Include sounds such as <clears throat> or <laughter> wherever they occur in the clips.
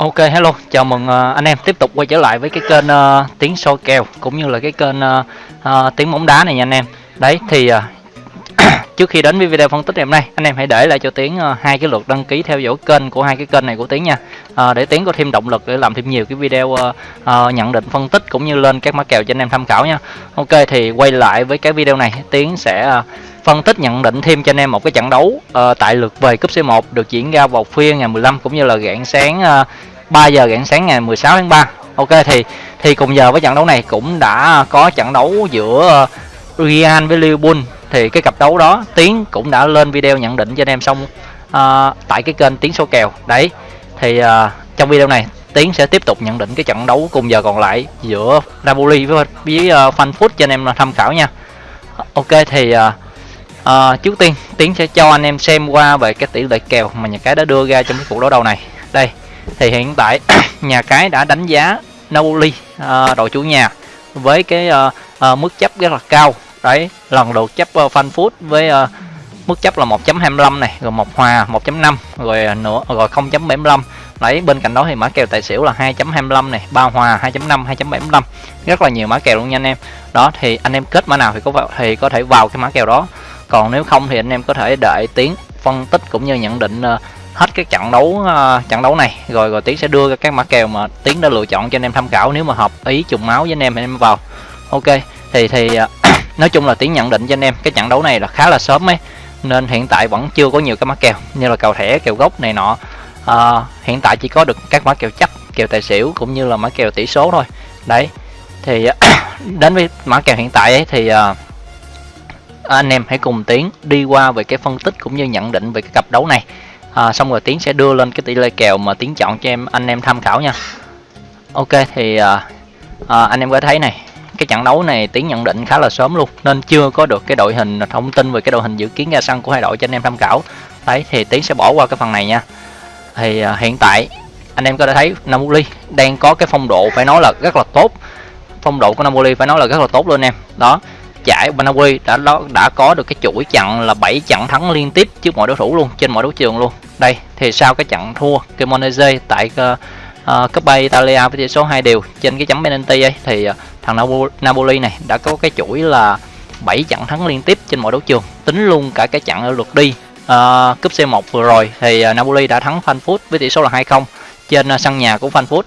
Ok hello, chào mừng uh, anh em tiếp tục quay trở lại với cái kênh uh, tiếng soi kèo cũng như là cái kênh uh, uh, tiếng bóng đá này nha anh em. Đấy thì uh, <clears throat> trước khi đến với video phân tích ngày hôm nay, anh em hãy để lại cho tiếng uh, hai cái lượt đăng ký theo dõi kênh của hai cái kênh này của tiếng nha. Uh, để tiếng có thêm động lực để làm thêm nhiều cái video uh, uh, nhận định phân tích cũng như lên các mã kèo cho anh em tham khảo nha. Ok thì quay lại với cái video này, tiếng sẽ uh, phân tích nhận định thêm cho anh em một cái trận đấu uh, tại lượt về cúp C1 được diễn ra vào khuya ngày 15 cũng như là rạng sáng uh, 3 giờ rạng sáng ngày 16 tháng 3 Ok thì thì cùng giờ với trận đấu này cũng đã có trận đấu giữa Real với Liverpool. Thì cái cặp đấu đó Tiến cũng đã lên video nhận định cho anh em xong uh, tại cái kênh Tiến số kèo. Đấy thì uh, trong video này Tiến sẽ tiếp tục nhận định cái trận đấu cùng giờ còn lại giữa Napoli với với uh, Frankfurt cho anh em tham khảo nha. Ok thì uh, uh, trước tiên Tiến sẽ cho anh em xem qua về cái tỷ lệ kèo mà nhà cái đã đưa ra trong cái cuộc đấu đầu này. Đây thì hiện tại <clears throat> nhà cái đã đánh giá Napoli uh, đội chủ nhà với cái uh, uh, mức chấp rất là cao. Đấy lần lượt chấp uh, Frankfurt với uh, mức chấp là 1.25 này rồi một hòa 1.5 rồi nữa rồi 0.75 đấy bên cạnh đó thì mã kèo tài xỉu là 2.25 này ba hòa 2.5 2.75 rất là nhiều mã kèo luôn nha anh em. Đó thì anh em kết mã nào thì có vào, thì có thể vào cái mã kèo đó. Còn nếu không thì anh em có thể đợi tiếng phân tích cũng như nhận định uh, hết cái trận đấu uh, trận đấu này. Rồi rồi tiến sẽ đưa ra các mã kèo mà tiến đã lựa chọn cho anh em tham khảo nếu mà hợp ý trùng máu với anh em thì anh em vào. Ok thì thì uh, <coughs> nói chung là tiến nhận định cho anh em cái trận đấu này là khá là sớm ấy nên hiện tại vẫn chưa có nhiều cái mã kèo như là kèo thẻ kèo gốc này nọ. Uh, hiện tại chỉ có được các mã kèo chấp kèo tài xỉu cũng như là mã kèo tỷ số thôi. Đấy thì <coughs> đến với mã kèo hiện tại ấy thì uh, anh em hãy cùng tiến đi qua về cái phân tích cũng như nhận định về cái cặp đấu này à, xong rồi tiến sẽ đưa lên cái tỷ lệ kèo mà tiến chọn cho em anh em tham khảo nha. Ok thì à, à, anh em có thấy này cái trận đấu này tiến nhận định khá là sớm luôn nên chưa có được cái đội hình thông tin về cái đội hình dự kiến ra sân của hai đội cho anh em tham khảo. Đấy thì tiến sẽ bỏ qua cái phần này nha. Thì à, hiện tại anh em có thể thấy Napoli đang có cái phong độ phải nói là rất là tốt. Phong độ của Napoli phải nói là rất là tốt luôn em. Đó giải Banawi đã đã có được cái chuỗi trận là 7 trận thắng liên tiếp trước mọi đối thủ luôn trên mọi đấu trường luôn. Đây thì sau cái trận thua Cremonese tại ờ, ờ, uh, uh, Coppa Italia với tỷ số 2 đều trên cái chấm penalty ấy thì uh, thằng Napoli này đã có cái chuỗi là 7 trận thắng liên tiếp trên mọi đấu trường tính luôn cả cái trận ở lượt đi uh, cúp C1 vừa rồi. Thì uh, Napoli đã thắng Frankfurt với tỷ số là 2-0 trên uh, sân nhà của Frankfurt.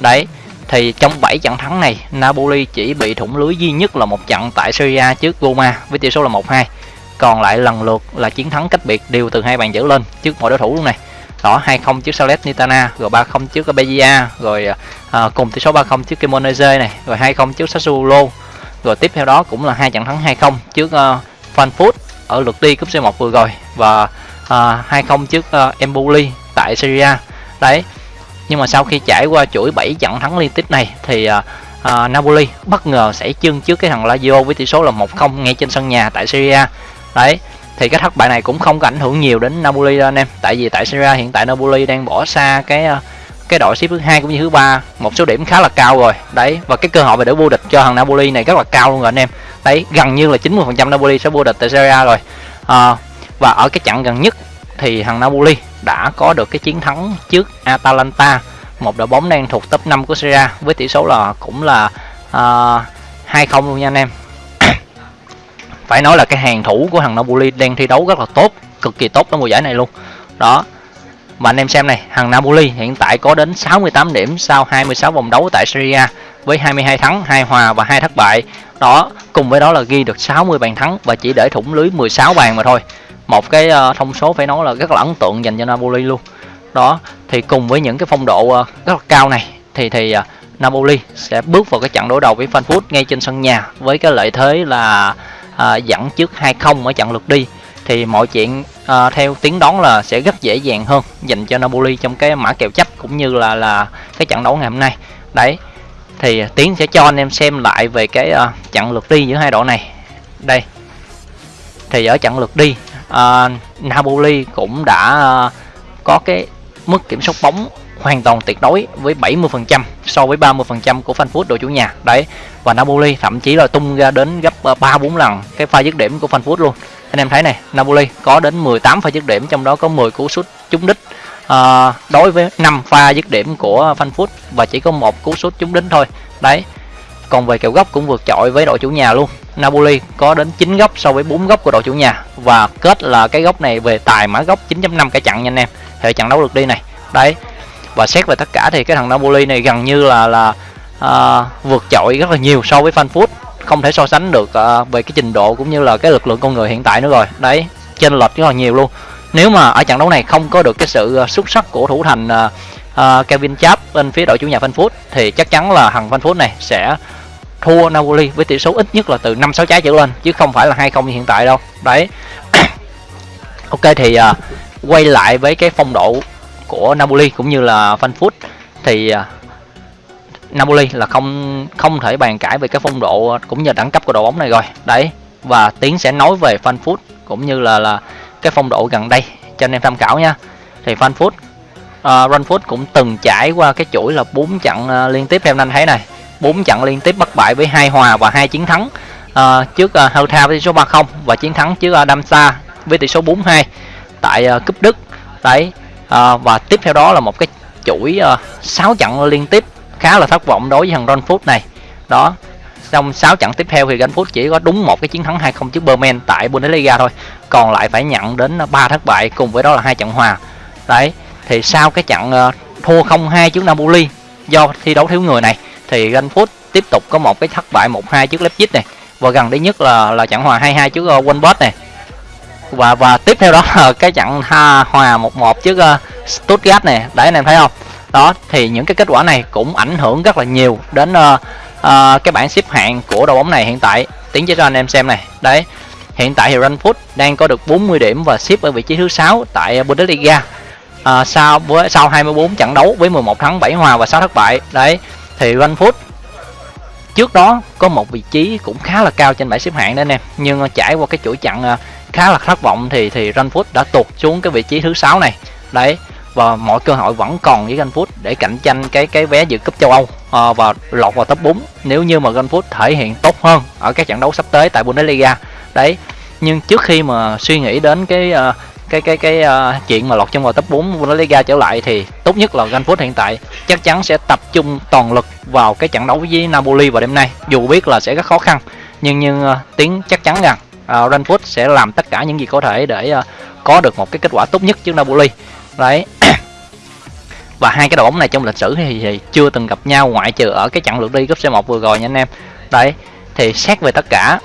Đấy thì trong 7 trận thắng này Napoli chỉ bị thủng lưới duy nhất là một trận tại Serie A trước Roma với tỷ số là 1-2 còn lại lần lượt là chiến thắng cách biệt đều từ hai bàn trở lên trước mọi đối thủ luôn này. Đó 2-0 trước Salernitana rồi 3-0 trước Beja rồi à, cùng tỷ số 3-0 trước Cremonese này rồi 2-0 trước Sassuolo. Rồi tiếp theo đó cũng là hai trận thắng 2-0 trước uh, Frankfurt ở lượt đi cúp C1 vừa rồi và à, uh, 2-0 trước uh, Empoli tại Serie A. Đấy nhưng mà sau khi trải qua chuỗi 7 trận thắng liên tiếp này thì uh, Napoli bất ngờ sẽ chân trước cái thằng Lazio với tỷ số là 1-0 ngay trên sân nhà tại Serie A. Đấy thì cái thất bại này cũng không có ảnh hưởng nhiều đến Napoli đâu anh em. Tại vì tại Serie A hiện tại Napoli đang bỏ xa cái à, cái đội xếp thứ hai cũng như thứ ba. Một số điểm khá là cao rồi. Đấy và cái cơ hội về để vô địch cho thằng Napoli này rất là cao luôn rồi anh em. Đấy gần như là 90% Napoli sẽ vô địch tại Serie A rồi. À, và ở cái trận gần nhất thì thằng Napoli đã có được cái chiến thắng trước Atalanta một đội bóng đang thuộc top 5 của Serie A với tỷ số là cũng là à, uh, 2-0 luôn nha anh em. <coughs> Phải nói là cái hàng thủ của thằng Napoli đang thi đấu rất là tốt cực kỳ tốt trong mùa giải này luôn. Đó mà anh em xem này thằng Napoli hiện tại có đến 68 điểm sau 26 vòng đấu tại Serie A với 22 thắng 2 hòa và 2 thất bại. Đó cùng với đó là ghi được 60 bàn thắng và chỉ để thủng lưới 16 bàn mà thôi một cái uh, thông số phải nói là rất là ấn tượng dành cho Napoli luôn. Đó thì cùng với những cái phong độ uh, rất là cao này thì thì uh, Napoli sẽ bước vào cái trận đối đầu với Frankfurt ngay trên sân nhà với cái lợi thế là uh, dẫn trước 2-0 ở trận lượt đi. Thì mọi chuyện uh, theo tiếng đón là sẽ rất dễ dàng hơn dành cho Napoli trong cái mã kèo chấp cũng như là là cái trận đấu ngày hôm nay. Đấy thì tiến sẽ cho anh em xem lại về cái uh, trận lượt đi giữa hai đội này. Đây thì ở trận lượt đi uh, Napoli cũng đã uh, có cái mức kiểm soát bóng hoàn toàn tuyệt đối với 70% so với 30% của Frankfurt đội chủ nhà. Đấy và Napoli thậm chí là tung ra đến gấp à, 3 4 lần cái pha dứt điểm của Frankfurt luôn. Anh em thấy này Napoli có đến 18 pha dứt điểm trong đó có 10 cú sút trúng đích uh, đối với 5 pha dứt điểm của Frankfurt và chỉ có một cú sút trúng đích thôi. Đấy còn về kèo góc cũng vượt trội với đội chủ nhà luôn. Napoli có đến 9 góc so với 4 góc của đội chủ nhà. Và kết là cái góc này về tài mã góc 9.5 cả chặn nha anh em. Hệ trận đấu lượt đi này. Đấy. Và xét về tất cả thì cái thằng Napoli này gần như là là uh, vượt trội rất là nhiều so với Frankfurt. Không thể so sánh được uh, về cái trình độ cũng như là cái lực lượng con người hiện tại nữa rồi. Đấy. Chênh lệch rất là nhiều luôn. Nếu mà ở trận đấu này không có được cái sự uh, xuất sắc của thủ thành uh, uh, Kevin Chap bên phía đội chủ nhà Frankfurt thì chắc chắn là thằng Frankfurt này sẽ thua Napoli với tỷ số ít nhất là từ 5 6 trái trở lên chứ không phải là hai không như hiện tại đâu. Đấy. <coughs> ok thì uh, quay lại với cái phong độ của Napoli cũng như là Frankfurt thì uh, Napoli là không không thể bàn cãi về cái phong độ cũng như đẳng cấp của đội bóng này rồi. Đấy. Và Tiến sẽ nói về Frankfurt cũng như là là cái phong độ gần đây cho anh em tham khảo nha. Thì Frankfurt à, uh, Frankfurt cũng từng trải qua cái chuỗi là bốn trận uh, liên tiếp em anh thấy này 4 trận liên tiếp bất bại với hai hòa và hai chiến thắng. Uh, trước ờ, uh, Hertha với tỷ số 3-0 và chiến thắng trước ờ, uh, Damsa với tỷ số 4-2 tại uh, cúp Đức. Đấy uh, và tiếp theo đó là một cái chuỗi uh, 6 trận liên tiếp khá là thất vọng đối với thằng Ron Food này. Đó trong 6 trận tiếp theo thì Frankfurt chỉ có đúng một cái chiến thắng 2-0 trước Berman tại Bundesliga thôi còn lại phải nhận đến 3 thất bại cùng với đó là hai trận hòa. Đấy thì sau cái trận uh, thua 0-2 trước Napoli do thi đấu thiếu người này thì Frankfurt tiếp tục có một cái thất bại 1-2 trước Leipzig này. Và gần đây nhất là là trận hòa 2-2 trước uh, Wolfsburg này. Và và tiếp theo đó là cái trận ha, hòa 1-1 trước uh, Stuttgart này. Đấy anh em thấy không? Đó thì những cái kết quả này cũng ảnh hưởng rất là nhiều đến uh, uh, cái bảng xếp hạng của đội bóng này hiện tại. Tiến cho anh em xem này. Đấy hiện tại thì Frankfurt đang có được 40 điểm và xếp ở vị trí thứ sáu tại Bundesliga. À, sau với sau 24 trận đấu với 11 thắng 7 hòa và 6 thất bại. Đấy thì Frankfurt trước đó có một vị trí cũng khá là cao trên bảng xếp hạng đó anh em. Nhưng trải qua cái chuỗi chặn à, khá là thất vọng thì thì Frankfurt đã tụt xuống cái vị trí thứ sáu này. Đấy và mọi cơ hội vẫn còn với Frankfurt để cạnh tranh cái cái vé dự cúp châu Âu à, và lọt vào top 4 nếu như mà Frankfurt thể hiện tốt hơn ở các trận đấu sắp tới tại Bundesliga. Đấy nhưng trước khi mà suy nghĩ đến cái uh, cái cái cái uh, chuyện mà lọt trong vào top 4 Bundesliga trở lại thì tốt nhất là Frankfurt hiện tại chắc chắn sẽ tập trung toàn lực vào cái trận đấu với Napoli vào đêm nay dù biết là sẽ rất khó khăn nhưng nhưng uh, tiếng chắc chắn rằng ờ, uh, Frankfurt sẽ làm tất cả những gì có thể để uh, có được một cái kết quả tốt nhất trước Napoli. Đấy. Và hai cái đội bóng này trong lịch sử thì, thì chưa từng gặp nhau ngoại trừ ở cái trận lượt đi cúp C1 vừa rồi nha anh em. Đấy thì xét về tất cả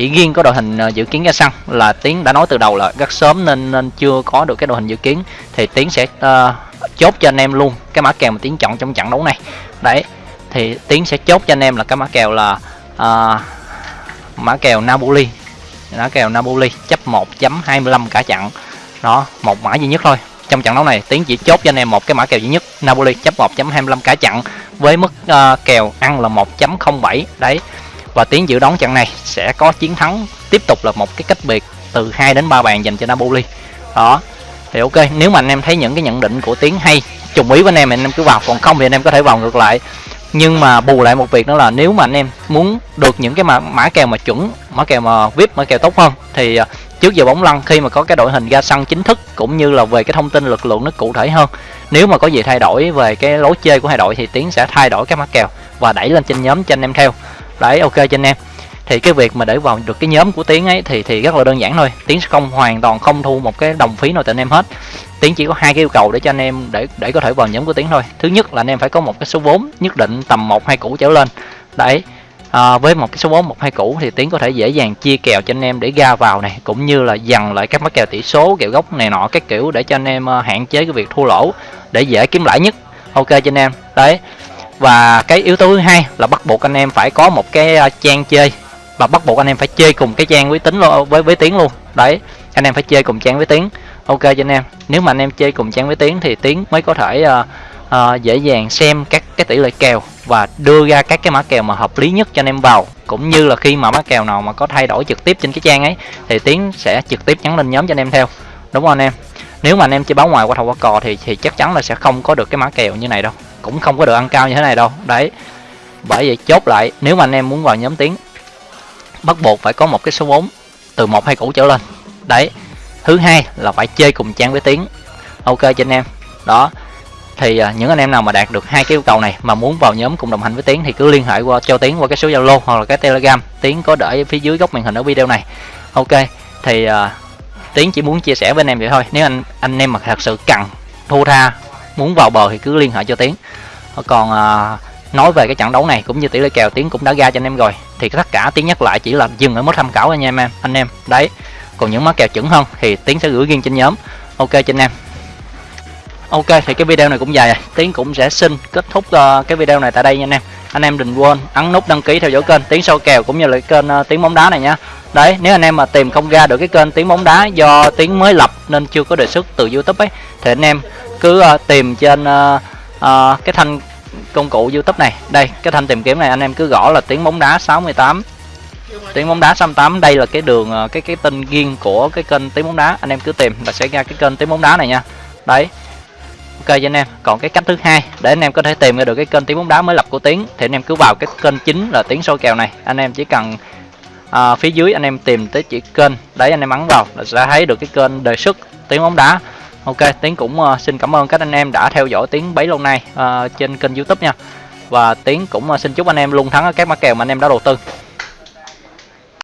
chỉ riêng có đội hình ờ, dự kiến ra sân là tiến đã nói từ đầu là rất sớm nên nên chưa có được cái đội hình dự kiến. Thì tiến sẽ uh, chốt cho anh em luôn cái mã kèo mà tiến chọn trong trận đấu này. Đấy thì tiến sẽ chốt cho anh em là cái mã kèo là uh, mã kèo Napoli. Mã kèo Napoli chấp 1.25 cả trận. Đó một mã duy nhất thôi. Trong trận đấu này tiến chỉ chốt cho anh em một cái mã kèo duy nhất Napoli chấp 1.25 cả trận với mức uh, kèo ăn là 1.07 đấy và tiến dự đoán trận này sẽ có chiến thắng tiếp tục là một cái cách biệt từ 2 đến 3 bàn dành cho Napoli. Đó thì ok nếu mà anh em thấy những cái nhận định của tiến hay trùng ý với anh em thì anh em cứ vào. Còn không thì anh em có thể vào ngược lại. Nhưng mà bù lại một việc đó là nếu mà anh em muốn được những cái mã, mã kèo mà chuẩn mã kèo mà vip mã kèo tốt hơn thì à, trước giờ bóng lăn khi mà có cái đội hình ra sân chính thức cũng như là về cái thông tin lực lượng nó cụ thể hơn nếu mà có gì thay đổi về cái lối chơi của hai đội thì tiến sẽ thay đổi các mã kèo và đẩy lên trên nhóm cho anh em theo đấy ok cho anh em. Thì cái việc mà để vào được cái nhóm của tiến ấy thì thì rất là đơn giản thôi. Tiến không hoàn toàn không thu một cái đồng phí nào từ anh em hết. Tiến chỉ có hai cái yêu cầu để cho anh em để để có thể vào nhóm của tiến thôi. Thứ nhất là anh em phải có một cái số vốn nhất định tầm một hai củ trở lên. Đấy à, với một cái số vốn một hai củ thì tiến có thể dễ dàng chia kèo cho anh em để ra vào này cũng như là dằn lại các mắc kèo tỷ số kèo gốc này nọ các kiểu để cho anh em à, hạn chế cái việc thua lỗ để dễ kiếm lãi nhất. Ok cho anh em. Đấy và cái yếu tố thứ hai là bắt buộc anh em phải có một cái trang chơi. Và bắt buộc anh em phải chơi cùng cái trang với tính luôn với với tiếng luôn. Đấy anh em phải chơi cùng trang với tiếng ok cho anh em. Nếu mà anh em chơi cùng trang với tiếng thì tiếng mới có thể uh, uh, dễ dàng xem các cái tỷ lệ kèo và đưa ra các cái mã kèo mà hợp lý nhất cho anh em vào. Cũng như là khi mà mã kèo nào mà có thay đổi trực tiếp trên cái trang ấy thì tiếng sẽ trực tiếp nhắn lên nhóm cho anh em theo. Đúng không anh em? Nếu mà anh em chơi báo ngoài qua thầu qua cò thì thì chắc chắn là sẽ không có được cái mã kèo như này đâu cũng không có được ăn cao như thế này đâu. Đấy. Bởi vậy chốt lại nếu mà anh em muốn vào nhóm tiếng bắt buộc phải có một cái số vốn từ một hai củ trở lên. Đấy. Thứ hai là phải chơi cùng trang với tiếng. Ok cho anh em. Đó. Thì à, những anh em nào mà đạt được hai cái yêu cầu này mà muốn vào nhóm cùng đồng hành với tiến thì cứ liên hệ qua cho tiến qua cái số zalo hoặc là cái telegram. Tiến có để phía dưới góc màn hình ở video này. Ok. Thì à, uh, tiến chỉ muốn chia sẻ với anh em vậy thôi. Nếu anh anh em mà thật sự cần thua tha muốn vào bờ thì cứ liên hệ cho tiến. Còn à, nói về cái trận đấu này cũng như tỷ lệ kèo tiến cũng đã ra cho anh em rồi. Thì tất cả tiến nhắc lại chỉ là dừng ở mức tham khảo anh em em anh em. Đấy còn những mã kèo chuẩn hơn thì tiến sẽ gửi riêng trên nhóm. Ok cho anh em. Ok thì cái video này cũng dài rồi. Tiến cũng sẽ xin kết thúc uh, cái video này tại đây nha anh em. Anh em đừng quên ấn nút đăng ký theo dõi kênh tiến sâu kèo cũng như là kênh à, uh, tiếng bóng đá này nhá đấy nếu anh em mà tìm không ra được cái kênh tiếng bóng đá do tiếng mới lập nên chưa có đề xuất từ youtube ấy thì anh em cứ uh, tìm trên uh, uh, cái thanh công cụ youtube này. Đây cái thanh tìm kiếm này anh em cứ gõ là tiếng bóng đá 68 tiếng bóng đá 68 đây là cái đường cái cái tên riêng của cái kênh tiếng bóng đá. Anh em cứ tìm là sẽ ra cái kênh tiếng bóng đá này nha. Đấy. Ok cho anh em. Còn cái cách thứ hai để anh em có thể tìm ra được cái kênh tiếng bóng đá mới lập của tiếng thì anh em cứ vào cái kênh chính là tiếng soi kèo này. Anh em chỉ cần à, phía dưới anh em tìm tới chỉ kênh. Đấy anh em ấn vào là sẽ thấy được cái kênh đề xuất tiếng bóng đá ok tiến cũng uh, xin cảm ơn các anh em đã theo dõi tiếng bấy lâu nay uh, trên kênh youtube nha. Và tiến cũng uh, xin chúc anh em luôn thắng ở các mã kèo mà anh em đã đầu tư.